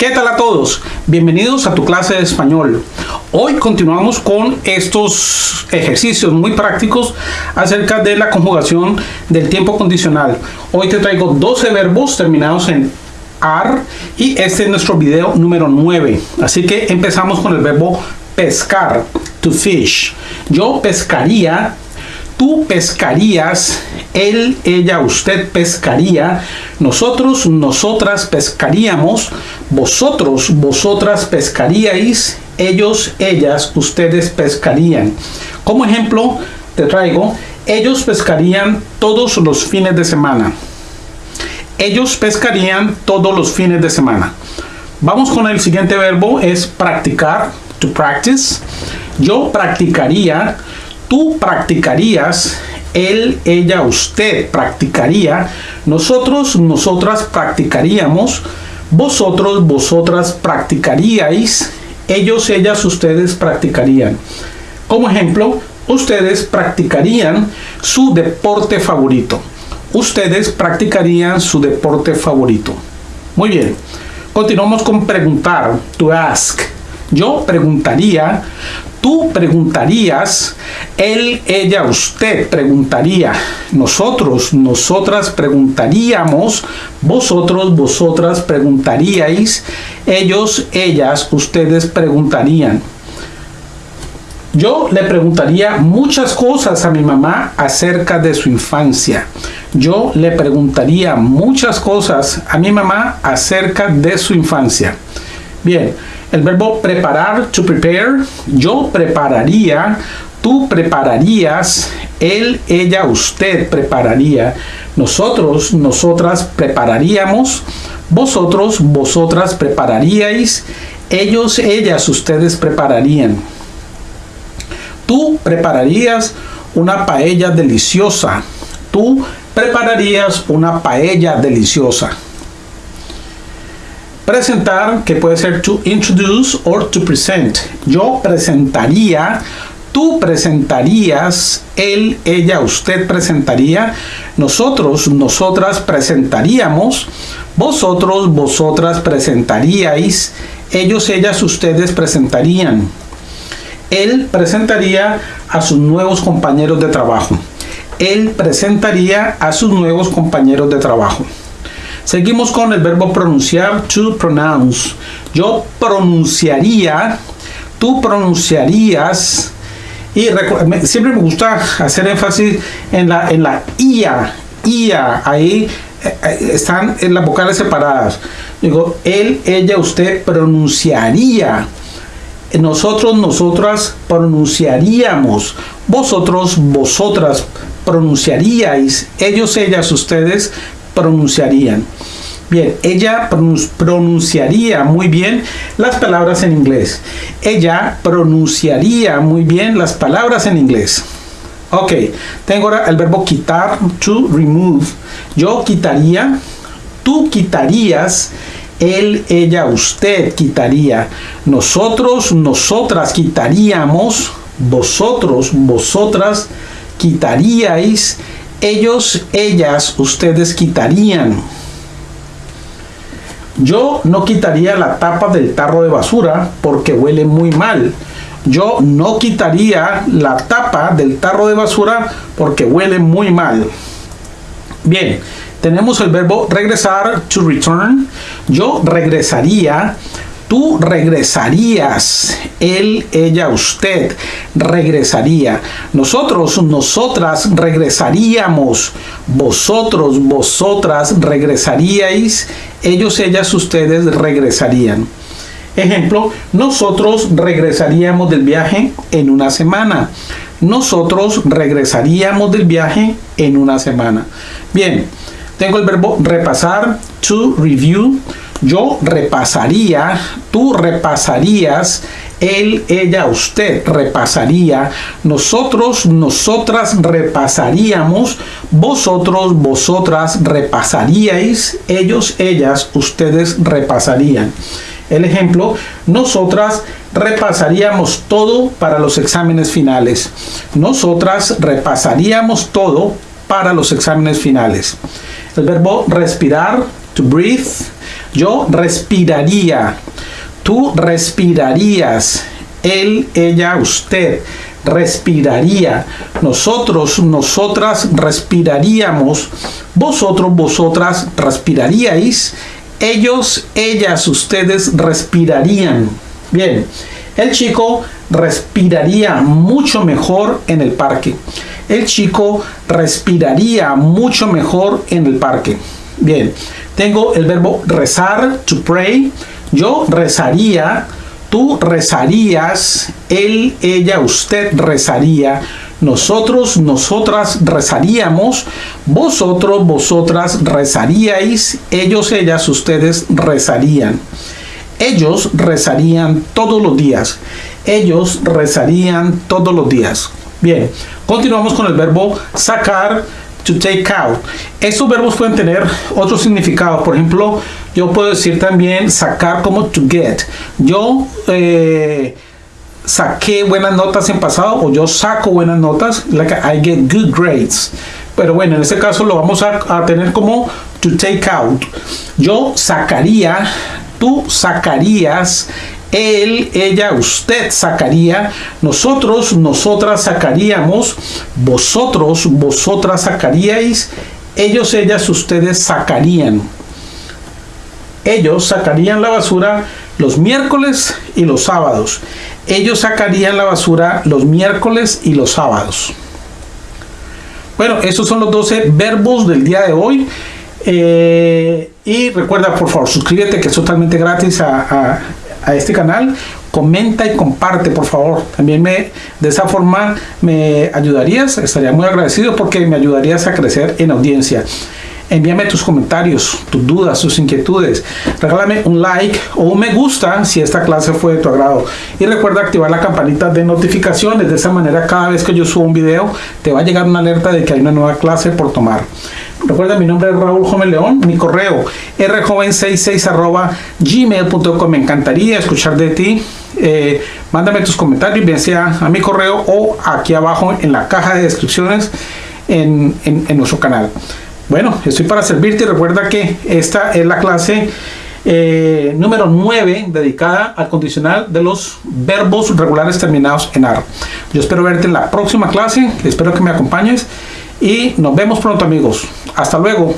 ¿Qué tal a todos? Bienvenidos a tu clase de español. Hoy continuamos con estos ejercicios muy prácticos acerca de la conjugación del tiempo condicional. Hoy te traigo 12 verbos terminados en AR y este es nuestro video número 9. Así que empezamos con el verbo pescar, to fish. Yo pescaría tú pescarías, él, ella, usted pescaría, nosotros, nosotras pescaríamos, vosotros, vosotras pescaríais, ellos, ellas, ustedes pescarían. Como ejemplo, te traigo, ellos pescarían todos los fines de semana. Ellos pescarían todos los fines de semana. Vamos con el siguiente verbo, es practicar, to practice. Yo practicaría, tú practicarías, él, ella, usted practicaría, nosotros, nosotras practicaríamos, vosotros, vosotras practicaríais, ellos, ellas, ustedes practicarían. Como ejemplo, ustedes practicarían su deporte favorito. Ustedes practicarían su deporte favorito. Muy bien. Continuamos con preguntar, to ask. Yo preguntaría, Tú preguntarías, él, ella, usted preguntaría, nosotros, nosotras preguntaríamos, vosotros, vosotras preguntaríais, ellos, ellas, ustedes preguntarían. Yo le preguntaría muchas cosas a mi mamá acerca de su infancia. Yo le preguntaría muchas cosas a mi mamá acerca de su infancia. Bien, el verbo preparar, to prepare, yo prepararía, tú prepararías, él, ella, usted prepararía, nosotros, nosotras prepararíamos, vosotros, vosotras prepararíais, ellos, ellas, ustedes prepararían. Tú prepararías una paella deliciosa. Tú prepararías una paella deliciosa. Presentar, que puede ser to introduce or to present. Yo presentaría, tú presentarías, él, ella, usted presentaría, nosotros, nosotras presentaríamos, vosotros, vosotras presentaríais, ellos, ellas, ustedes presentarían. Él presentaría a sus nuevos compañeros de trabajo. Él presentaría a sus nuevos compañeros de trabajo. Seguimos con el verbo pronunciar, to pronounce. Yo pronunciaría, tú pronunciarías, y siempre me gusta hacer énfasis en la, en la IA, IA, ahí eh, eh, están en las vocales separadas. Digo, él, ella, usted pronunciaría. Nosotros, nosotras pronunciaríamos. Vosotros, vosotras pronunciaríais. Ellos, ellas, ustedes pronunciarían. Bien, ella pronunciaría muy bien las palabras en inglés. Ella pronunciaría muy bien las palabras en inglés. Ok, tengo ahora el verbo quitar, to remove. Yo quitaría, tú quitarías, él, ella, usted quitaría. Nosotros, nosotras quitaríamos, vosotros, vosotras quitaríais, ellos, ellas, ustedes quitarían. Yo no quitaría la tapa del tarro de basura porque huele muy mal. Yo no quitaría la tapa del tarro de basura porque huele muy mal. Bien, tenemos el verbo regresar, to return. Yo regresaría tú regresarías, él, ella, usted regresaría, nosotros, nosotras regresaríamos, vosotros, vosotras regresaríais, ellos, ellas, ustedes regresarían. Ejemplo, nosotros regresaríamos del viaje en una semana. Nosotros regresaríamos del viaje en una semana. Bien, tengo el verbo repasar, to review yo repasaría, tú repasarías, él, ella, usted repasaría, nosotros, nosotras repasaríamos, vosotros, vosotras repasaríais, ellos, ellas, ustedes repasarían. El ejemplo, nosotras repasaríamos todo para los exámenes finales. Nosotras repasaríamos todo para los exámenes finales. El verbo respirar, to breathe, Yo respiraría. Tú respirarías. Él, ella, usted respiraría. Nosotros, nosotras respiraríamos. Vosotros, vosotras respiraríais. Ellos, ellas, ustedes respirarían. Bien, el chico respiraría mucho mejor en el parque. El chico respiraría mucho mejor en el parque. Bien, tengo el verbo rezar, to pray. Yo rezaría, tú rezarías, él, ella, usted rezaría. Nosotros, nosotras rezaríamos, vosotros, vosotras rezaríais, ellos, ellas, ustedes rezarían. Ellos rezarían todos los días. Ellos rezarían todos los días. Bien, continuamos con el verbo sacar, to take out. Estos verbos pueden tener otros significados. Por ejemplo, yo puedo decir también sacar como to get. Yo eh, saqué buenas notas en pasado o yo saco buenas notas, like I get good grades. Pero bueno, en este caso lo vamos a, a tener como to take out. Yo sacaría, tú sacarías él, ella, usted sacaría, nosotros, nosotras sacaríamos, vosotros, vosotras sacaríais, ellos, ellas, ustedes sacarían. Ellos sacarían la basura los miércoles y los sábados. Ellos sacarían la basura los miércoles y los sábados. Bueno, estos son los 12 verbos del día de hoy. Eh, y recuerda, por favor, suscríbete que es totalmente gratis a, a este canal, comenta y comparte por favor. También me, de esa forma me ayudarías, estaría muy agradecido porque me ayudarías a crecer en audiencia. Envíame tus comentarios, tus dudas, tus inquietudes. Regálame un like o un me gusta si esta clase fue de tu agrado. Y recuerda activar la campanita de notificaciones. De esa manera, cada vez que yo subo un video, te va a llegar una alerta de que hay una nueva clase por tomar. Recuerda, mi nombre es Raúl Joven León, mi correo rjoven66 arroba gmail.com. Me encantaría escuchar de ti. Eh, mándame tus comentarios, bien sea a mi correo o aquí abajo en la caja de descripciones en, en, nuestro canal. Bueno, estoy para servirte. Recuerda que esta es la clase eh, número 9 dedicada al condicional de los verbos regulares terminados en AR. Yo espero verte en la próxima clase. Espero que me acompañes y nos vemos pronto amigos. Hasta luego.